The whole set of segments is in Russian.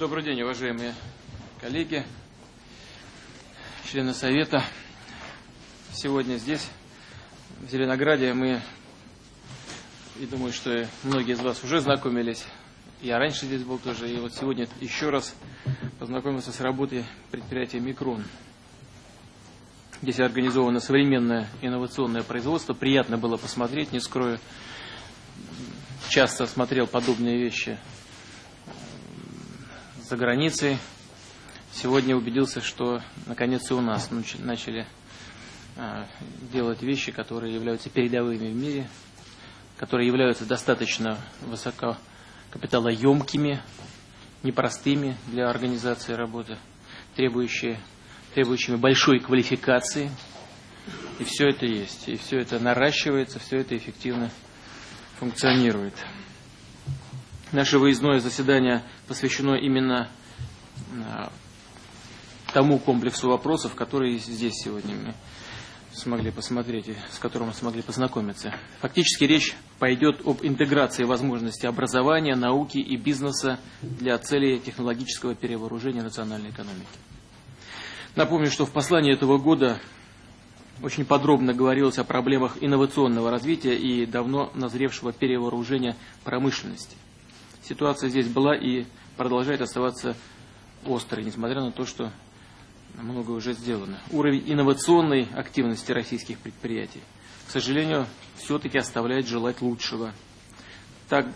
Добрый день, уважаемые коллеги, члены Совета. Сегодня здесь, в Зеленограде, мы, и думаю, что многие из вас уже знакомились, я раньше здесь был тоже, и вот сегодня еще раз познакомился с работой предприятия «Микрон». Здесь организовано современное инновационное производство. Приятно было посмотреть, не скрою. Часто смотрел подобные вещи за границей. Сегодня убедился, что наконец и у нас начали а, делать вещи, которые являются передовыми в мире, которые являются достаточно высоко капиталоемкими, непростыми для организации работы, требующие, требующими большой квалификации. И все это есть, и все это наращивается, все это эффективно функционирует. Наше выездное заседание посвящено именно а, тому комплексу вопросов, которые здесь сегодня мы смогли посмотреть и с которым мы смогли познакомиться. Фактически речь пойдет об интеграции возможностей образования, науки и бизнеса для целей технологического перевооружения национальной экономики. Напомню, что в послании этого года очень подробно говорилось о проблемах инновационного развития и давно назревшего перевооружения промышленности – ситуация здесь была и продолжает оставаться острой, несмотря на то, что много уже сделано. Уровень инновационной активности российских предприятий, к сожалению, все-таки оставляет желать лучшего. Так,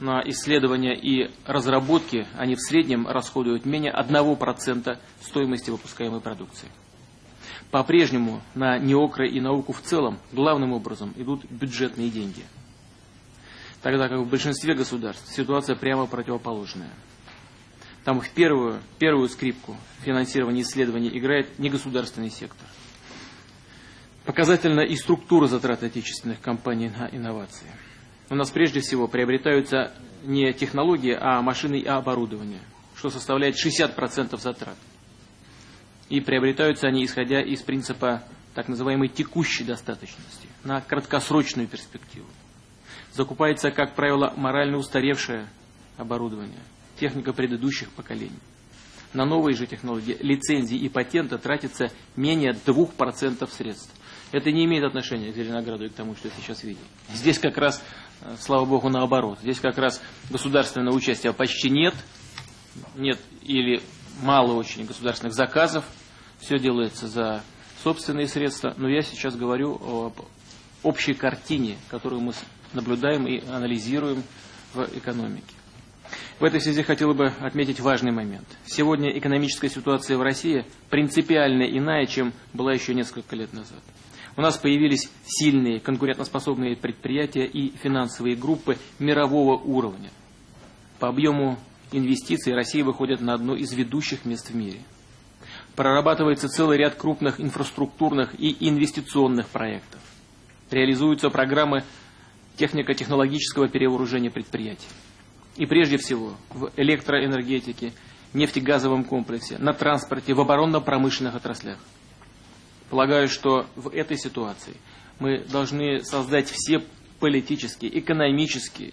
на исследования и разработки они в среднем расходуют менее 1% стоимости выпускаемой продукции. По-прежнему на неокры и науку в целом главным образом идут бюджетные деньги – тогда как в большинстве государств ситуация прямо противоположная. Там в первую, первую скрипку финансирования исследований играет негосударственный сектор. Показательна и структура затрат отечественных компаний на инновации. У нас прежде всего приобретаются не технологии, а машины и оборудование, что составляет 60% затрат. И приобретаются они, исходя из принципа так называемой текущей достаточности, на краткосрочную перспективу закупается, как правило, морально устаревшее оборудование, техника предыдущих поколений. На новые же технологии, лицензии и патенты тратится менее 2% средств. Это не имеет отношения к Зеленограду и к тому, что сейчас видим. Здесь как раз, э, слава богу, наоборот. Здесь как раз государственного участия почти нет. Нет или мало очень государственных заказов. Все делается за собственные средства. Но я сейчас говорю об общей картине, которую мы наблюдаем и анализируем в экономике. В этой связи хотел бы отметить важный момент. Сегодня экономическая ситуация в России принципиально иная, чем была еще несколько лет назад. У нас появились сильные конкурентоспособные предприятия и финансовые группы мирового уровня. По объему инвестиций Россия выходит на одно из ведущих мест в мире. Прорабатывается целый ряд крупных инфраструктурных и инвестиционных проектов. Реализуются программы технико-технологического перевооружения предприятий. И прежде всего в электроэнергетике, нефтегазовом комплексе, на транспорте, в оборонно-промышленных отраслях. Полагаю, что в этой ситуации мы должны создать все политические, экономические,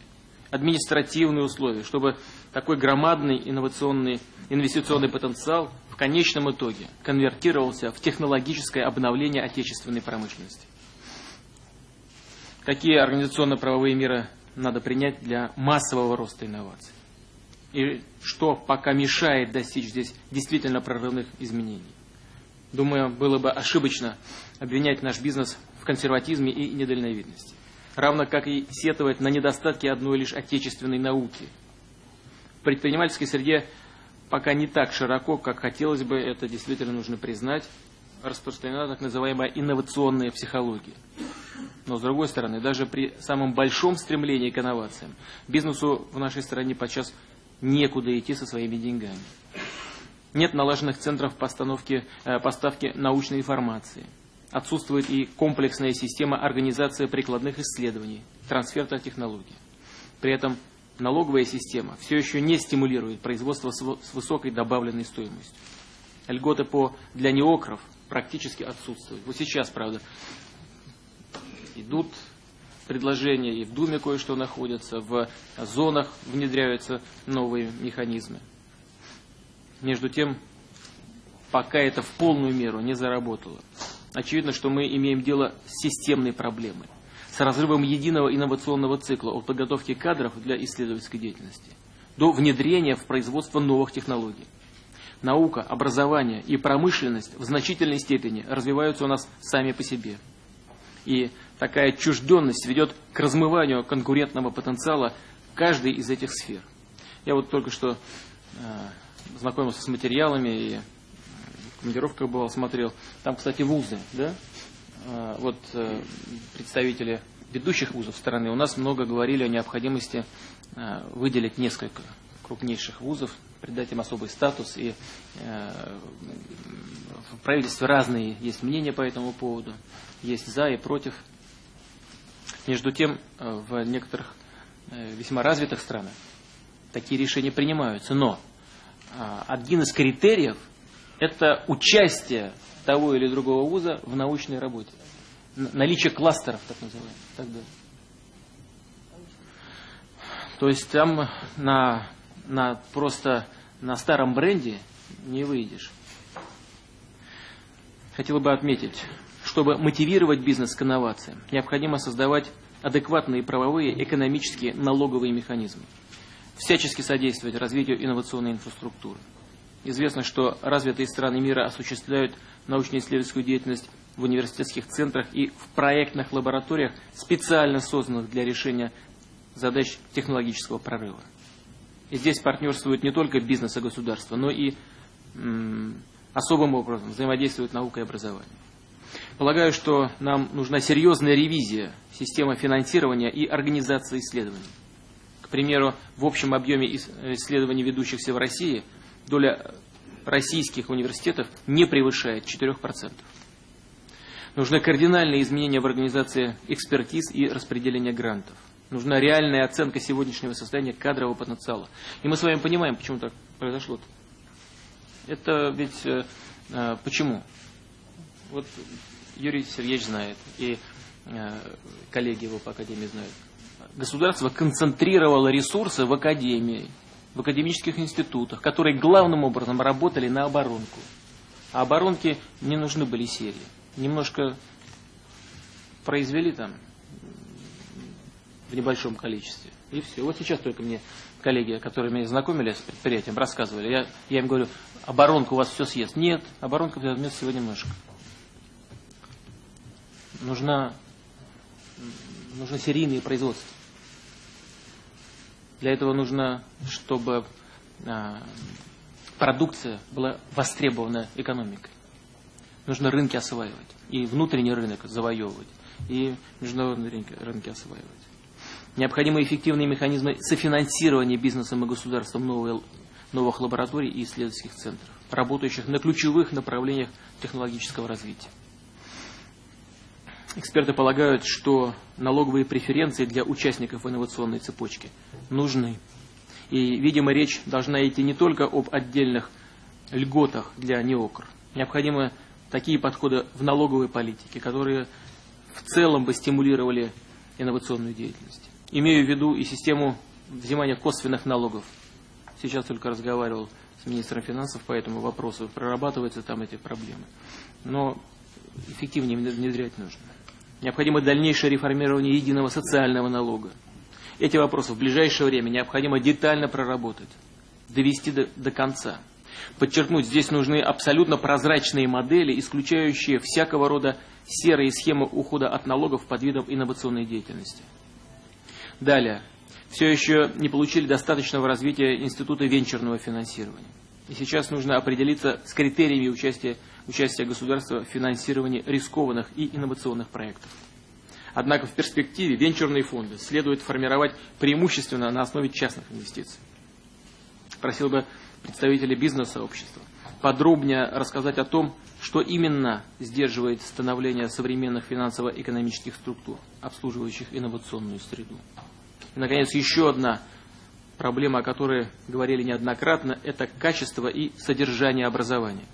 административные условия, чтобы такой громадный инновационный инвестиционный потенциал в конечном итоге конвертировался в технологическое обновление отечественной промышленности. Какие организационно-правовые меры надо принять для массового роста инноваций? И что пока мешает достичь здесь действительно прорывных изменений? Думаю, было бы ошибочно обвинять наш бизнес в консерватизме и недальновидности. Равно как и сетовать на недостатки одной лишь отечественной науки. В предпринимательской среде пока не так широко, как хотелось бы, это действительно нужно признать, распространена так называемая инновационная психология. Но с другой стороны, даже при самом большом стремлении к инновациям, бизнесу в нашей стране подчас некуда идти со своими деньгами. Нет налаженных центров постановки, э, поставки научной информации. Отсутствует и комплексная система организации прикладных исследований, трансферта технологий. При этом налоговая система все еще не стимулирует производство с высокой добавленной стоимостью. Льготы по, для неокров практически отсутствуют. Вот сейчас, правда, идут предложения, и в Думе кое-что находится, в зонах внедряются новые механизмы. Между тем, пока это в полную меру не заработало. Очевидно, что мы имеем дело с системной проблемой, с разрывом единого инновационного цикла от подготовки кадров для исследовательской деятельности до внедрения в производство новых технологий. Наука, образование и промышленность в значительной степени развиваются у нас сами по себе. И такая отчужденность ведет к размыванию конкурентного потенциала каждой из этих сфер. Я вот только что э, знакомился с материалами и в командировках бывал, смотрел. Там, кстати, вузы, да? Э, вот э, представители ведущих вузов страны у нас много говорили о необходимости э, выделить несколько крупнейших вузов, придать им особый статус. И э, в правительстве разные есть мнения по этому поводу, есть за и против. Между тем, э, в некоторых весьма развитых странах такие решения принимаются. Но один из критериев – это участие того или другого вуза в научной работе наличие кластеров, так называемых, так. То есть там на, на просто на старом бренде не выйдешь. Хотел бы отметить, чтобы мотивировать бизнес к инновациям, необходимо создавать адекватные правовые, экономические, налоговые механизмы, всячески содействовать развитию инновационной инфраструктуры. Известно, что развитые страны мира осуществляют научно-исследовательскую деятельность в университетских центрах и в проектных лабораториях, специально созданных для решения задач технологического прорыва. И здесь партнерствуют не только бизнес и государство, но и особым образом взаимодействуют наука и образование. Полагаю, что нам нужна серьезная ревизия системы финансирования и организации исследований. К примеру, в общем объеме исследований, ведущихся в России, доля российских университетов не превышает 4%. Нужны кардинальные изменения в организации экспертиз и распределения грантов. Нужна реальная оценка сегодняшнего состояния кадрового потенциала. И мы с вами понимаем, почему так произошло. -то. Это ведь э, э, почему? Вот Юрий Сергеевич знает, и э, коллеги его по Академии знают. Государство концентрировало ресурсы в Академии, в академических институтах, которые главным образом работали на оборонку. А оборонке не нужны были серии немножко произвели там в небольшом количестве. И все. Вот сейчас только мне коллеги, которые меня знакомили с предприятием, рассказывали. Я, я им говорю, оборонка у вас все съест. Нет, оборонка возьмет всего немножко. Нужна, нужно серийное производство. Для этого нужно, чтобы а, продукция была востребована экономикой. Нужно рынки осваивать. И внутренний рынок завоевывать. И международные рынки, рынки осваивать. Необходимы эффективные механизмы софинансирования бизнесом и государством новых, новых лабораторий и исследовательских центров, работающих на ключевых направлениях технологического развития. Эксперты полагают, что налоговые преференции для участников инновационной цепочки нужны. И, видимо, речь должна идти не только об отдельных льготах для неокр. Необходимо такие подходы в налоговой политике, которые в целом бы стимулировали инновационную деятельность. Имею в виду и систему взимания косвенных налогов. Сейчас только разговаривал с министром финансов по этому вопросу, прорабатываются там эти проблемы. Но эффективнее внедрять нужно. Необходимо дальнейшее реформирование единого социального налога. Эти вопросы в ближайшее время необходимо детально проработать, довести до, до конца. Подчеркнуть, здесь нужны абсолютно прозрачные модели, исключающие всякого рода серые схемы ухода от налогов под видом инновационной деятельности. Далее. Все еще не получили достаточного развития института венчурного финансирования. И сейчас нужно определиться с критериями участия, участия государства в финансировании рискованных и инновационных проектов. Однако в перспективе венчурные фонды следует формировать преимущественно на основе частных инвестиций. Просил бы представителей бизнес-сообщества, подробнее рассказать о том, что именно сдерживает становление современных финансово-экономических структур, обслуживающих инновационную среду. И, наконец, еще одна проблема, о которой говорили неоднократно, это качество и содержание образования.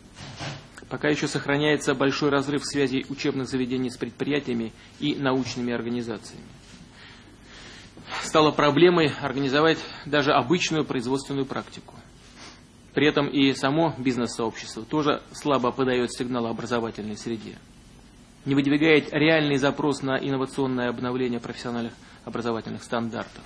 Пока еще сохраняется большой разрыв связей учебных заведений с предприятиями и научными организациями. Стало проблемой организовать даже обычную производственную практику. При этом и само бизнес-сообщество тоже слабо подает сигнал образовательной среде. Не выдвигает реальный запрос на инновационное обновление профессиональных образовательных стандартов.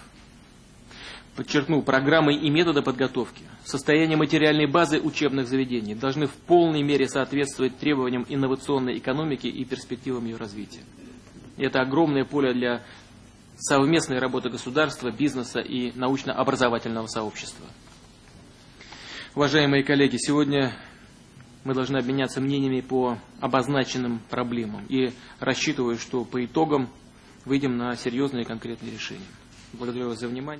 Подчеркну, программы и методы подготовки, состояние материальной базы учебных заведений должны в полной мере соответствовать требованиям инновационной экономики и перспективам ее развития. Это огромное поле для совместной работы государства, бизнеса и научно-образовательного сообщества. Уважаемые коллеги, сегодня мы должны обменяться мнениями по обозначенным проблемам и рассчитываю, что по итогам выйдем на серьезные конкретные решения. Благодарю вас за внимание.